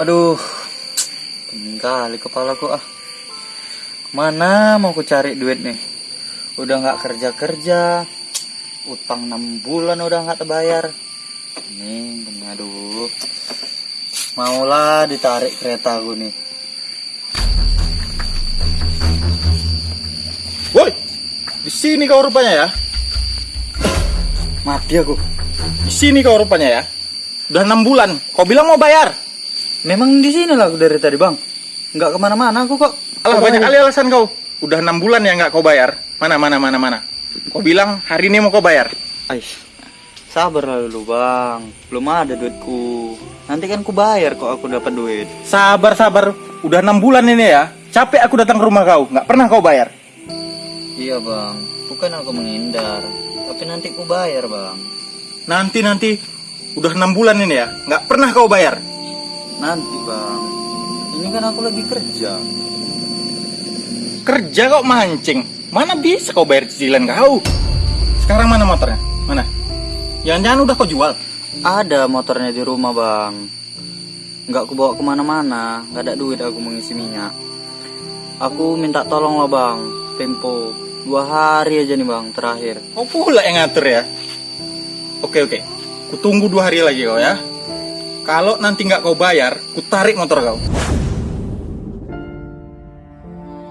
Aduh, pening kali kepala ku ah. Mana mau ku cari duit nih? Udah nggak kerja kerja, utang 6 bulan udah nggak terbayar. Pening, pening aduh. Maulah ditarik kereta aku nih. Woi, di sini kau rupanya ya? Mati aku. Di sini kau rupanya ya? Udah enam bulan, kau bilang mau bayar? Memang di sini lah aku dari tadi bang. Nggak ke mana-mana aku kok. Alah banyak kali alasan kau. Udah enam bulan ya nggak kau bayar? Mana mana mana mana? Kau bilang hari ini mau kau bayar? Aish, sabar lah dulu bang. Belum ada duitku. Nanti kan ku bayar kok aku dapat duit. Sabar sabar, udah enam bulan ini ya. Capek aku datang ke rumah kau, nggak pernah kau bayar. Iya bang, bukan aku menghindar. Tapi nanti ku bayar bang. Nanti nanti, udah enam bulan ini ya, nggak pernah kau bayar. Nanti bang. Ini kan aku lagi kerja. Kerja kok mancing, mana bisa kau bayar cicilan kau? Sekarang mana motornya? Mana? Jangan-jangan udah kau jual? Ada motornya di rumah bang. Nggak ku bawa ke mana-mana. Nggak ada duit aku mengisi minyak. Aku minta tolong lah bang. Tempo dua hari aja nih bang terakhir. Kau pula yang ngatur ya. Oke oke, ku tunggu dua hari lagi kau ya. Kalau nanti nggak kau bayar, ku tarik motor kau.